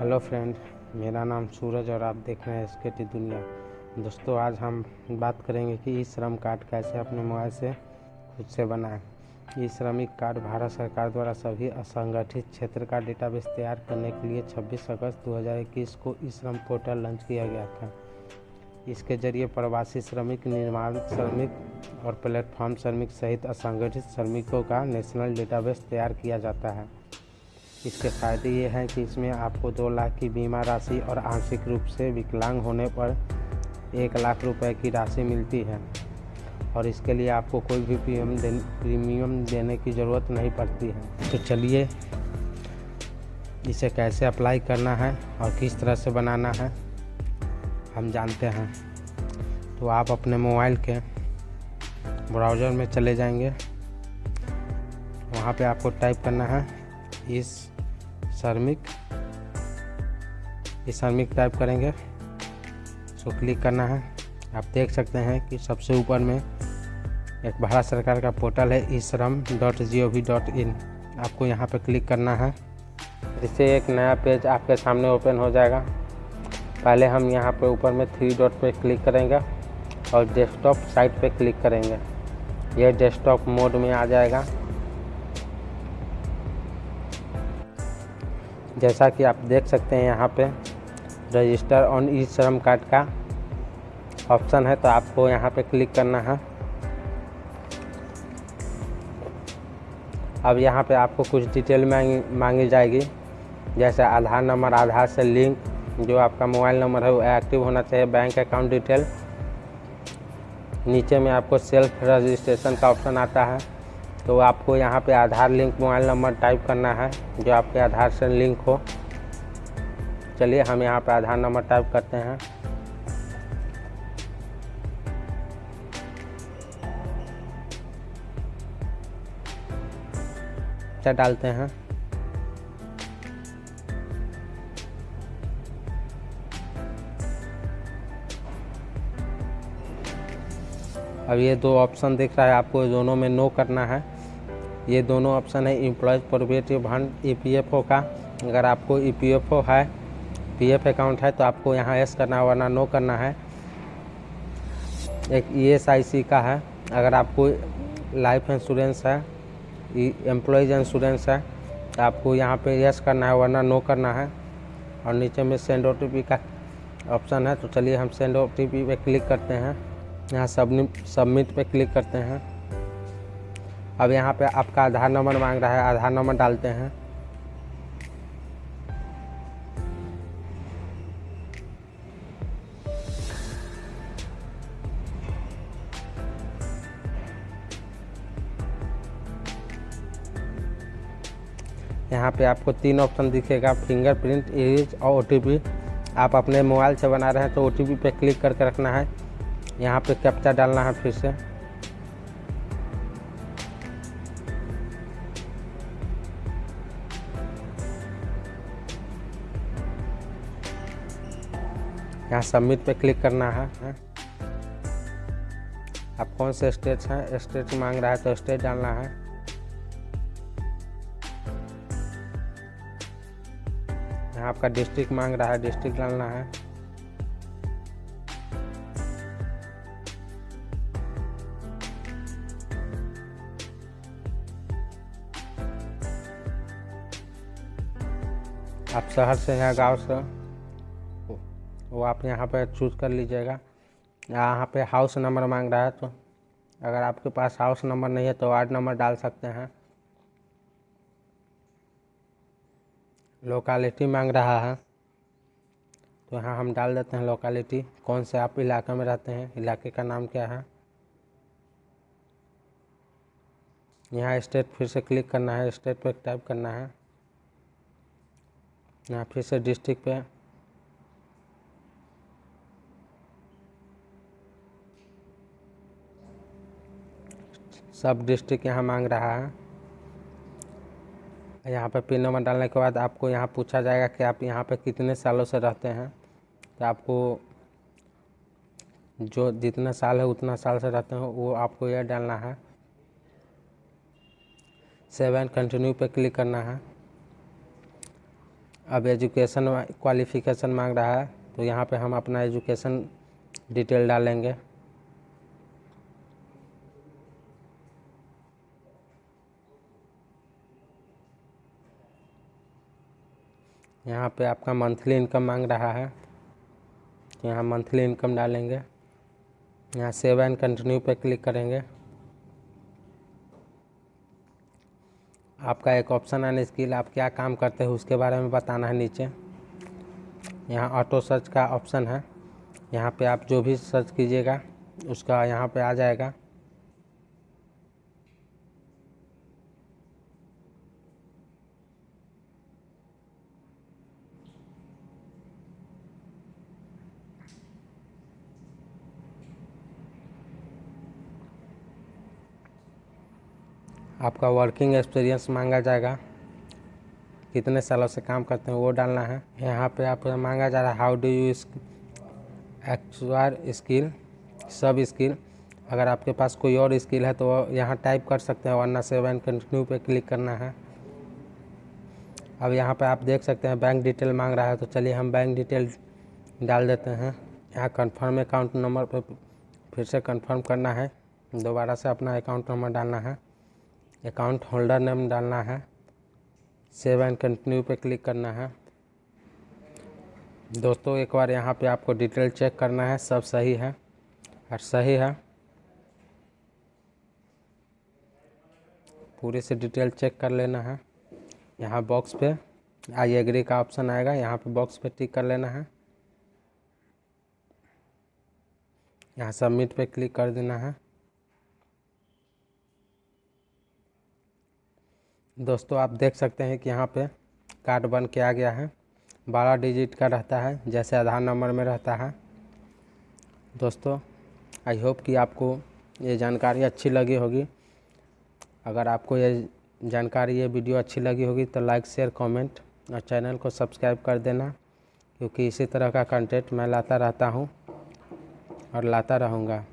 Hello friend, मेरा नाम सूरज और आप देख रहे हैं एस के टी दुनिया। दोस्तों, आज हम बात करेंगे कि ई श्रम कार्ड कैसे अपने मोबाइल से खुद से बनाएँ। ई श्रमिक कार्ड भारत सरकार द्वारा सभी असंगठित क्षेत्र का डेटाबेस तैयार करने के लिए 26 अगस्त 2021 को ई श्रम पोर्टल लॉन्च किया गया था। इसके ज़रिए प्रवासी श्रमिक, निर्माण श्रमिक और प्लेटफॉर्म श्रमिक सहित असंगठित श्रमिकों का नेशनल डेटाबेस तैयार किया जाता है। इसके फ़ायदे ये हैं कि इसमें आपको दो लाख की बीमा राशि और आंशिक रूप से विकलांग होने पर एक लाख रुपए की राशि मिलती है। और इसके लिए आपको कोई भी प्रीमियम दे, प्रीमियम देने की ज़रूरत नहीं पड़ती है। तो चलिए इसे कैसे अप्लाई करना है और किस तरह से बनाना है हम जानते हैं। तो आप अपने मोबाइल के ब्राउज़र में चले जाएँगे। वहाँ पे आपको टाइप करना है इस श्रमिक इस श्रमिक टाइप करेंगे। इसको क्लिक करना है। आप देख सकते हैं कि सबसे ऊपर में एक भारत सरकार का पोर्टल है e Shram dot G O V dot in आपको यहाँ पर क्लिक करना है। इससे एक नया पेज आपके सामने ओपन हो जाएगा। पहले हम यहाँ पर ऊपर में थ्री डॉट पे क्लिक करेंगे और डेस्कटॉप साइट पे क्लिक करेंगे। यह डेस्कटॉप मोड में आ जाएगा। जैसा कि आप देख सकते हैं यहाँ पे रजिस्टर ऑन ई श्रम कार्ड का ऑप्शन है तो आपको यहाँ पे क्लिक करना है। अब यहाँ पे आपको कुछ डिटेल मांगी मांगी जाएगी। जैसे आधार नंबर, आधार से लिंक, जो आपका मोबाइल नंबर है, वो एक्टिव होना चाहिए, बैंक अकाउंट डिटेल। नीचे में आपको सेल्फ रजिस्ट्रेशन का ऑप्शन आता है। तो आपको यहाँ पे Aadhaar link, mobile number type करना है, जो आपके आधार से लिंक हो। चलिए हम यहाँ पे आधार नंबर टाइप करते हैं। क्या डालते हैं? अब ये दो ऑप्शन दिख रहा है, आपको दोनों में नो करना है। ये दोनों ऑप्शन है employees provident fund E P F O का। अगर आपको ई पी एफ़ ओ है पी एफ़ अकाउंट है तो आपको यहाँ एस करना है, वरना नो करना है। एक ई एस आई सी का है। अगर आपको लाइफ इंश्योरेंस है एम्प्लॉयज़ इंश्योरेंस है तो आपको यहाँ पे यस करना है, वरना नो करना है। और नीचे में सेंड ओ टी पी का ऑप्शन है तो चलिए हम send O T P click करते हैं। यहाँ सबमिट पे क्लिक करते हैं। अब यहाँ पे आपका आधार नंबर मांग रहा है, आधार नंबर डालते हैं। यहाँ पे आपको तीन ऑप्शन दिखेगा फिंगरप्रिंट इरेज और ओटीपी आप अपने मोबाइल से बना रहे हैं तो ओटीपी पे क्लिक करके रखना है। यहाँ पे कैप्चा डालना है फिर से। यहाँ सबमिट पे क्लिक करना है आप कौन से स्टेट हैं? स्टेट मांग रहा है तो स्टेट डालना है। यहाँ आपका डिस्ट्रिक्ट मांग रहा है डिस्ट्रिक्ट डालना है। आप शहर से हैं, गाँव से? वो आप यहाँ पर चूज़ कर लीजिएगा। यहाँ पे हाउस नंबर मांग रहा है तो अगर आपके पास हाउस नंबर नहीं है तो वार्ड नंबर डाल सकते हैं। लोकालिटी मांग रहा है तो यहाँ हम डाल देते हैं लोकालिटी कौन से आप इलाके में रहते हैं, इलाके का नाम क्या है? यहाँ स्टेट फिर से क्लिक करना है स्टेट पे टाइप करना है। यहाँ फिर से डिस्ट्रिक्ट पे सब डिस्ट्रिक्ट यहाँ मांग रहा है। यहाँ पर पिन नंबर डालने के बाद आपको यहाँ पूछा जाएगा कि आप यहाँ पर कितने सालों से रहते हैं। तो आपको जो जितना साल है, उतना साल से रहते हैं, वो आपको यह डालना है। सेवन कंटिन्यू पे क्लिक करना है। अब एजुकेशन क्वालिफ़िकेशन मांग रहा है तो यहाँ पे हम अपना एजुकेशन डिटेल डालेंगे। यहाँ पे आपका मंथली इनकम मांग रहा है। यहाँ मंथली इनकम डालेंगे। यहाँ सेव एंड कंटिन्यू पे क्लिक करेंगे। आपका एक ऑप्शन एंड स्किल आप क्या काम करते हैं उसके बारे में बताना है नीचे। यहाँ ऑटो सर्च का ऑप्शन है। यहाँ पे आप जो भी सर्च कीजिएगा, उसका यहाँ पे आ जाएगा। आपका वर्किंग एक्सपीरियंस मांगा जाएगा। कितने सालों से काम करते हैं वो डालना है। यहाँ पे आप मांगा जा रहा है how do you acquire skill sub skill अगर आपके पास कोई और स्किल है तो यहाँ टाइप कर सकते हैं, वरना सेवन कंटिन्यू पे क्लिक करना है। अब यहाँ पे आप देख सकते हैं बैंक डिटेल मांग रहा है तो चलिए हम बैंक डिटेल डाल देते हैं। यहाँ कन्फर्म अकाउंट नंबर पे फिर से कन्फर्म करना है। दोबारा से अपना अकाउंट नंबर डालना है। अकाउंट होल्डर नेम डालना है, सेव एंड कंटिन्यू पे क्लिक करना है। दोस्तों, एक बार यहाँ पे आपको डिटेल चेक करना है, सब सही है और सही है। पूरे से डिटेल चेक कर लेना है। यहाँ बॉक्स पे आई एग्री का ऑप्शन आएगा, यहाँ पे बॉक्स पे टिक कर लेना है। यहाँ सबमिट पे क्लिक कर देना है। दोस्तों, आप देख सकते हैं कि यहाँ पे कार्ड बन के आ गया है। बारह डिजिट का रहता है, जैसे आधार नंबर में रहता है। दोस्तों, आई होप कि आपको ये जानकारी अच्छी लगी होगी। अगर आपको ये जानकारी, ये वीडियो अच्छी लगी होगी तो लाइक, शेयर, कमेंट और चैनल को सब्सक्राइब कर देना, क्योंकि इसी तरह का कंटेंट मैं लाता रहता हूँ और लाता रहूँगा।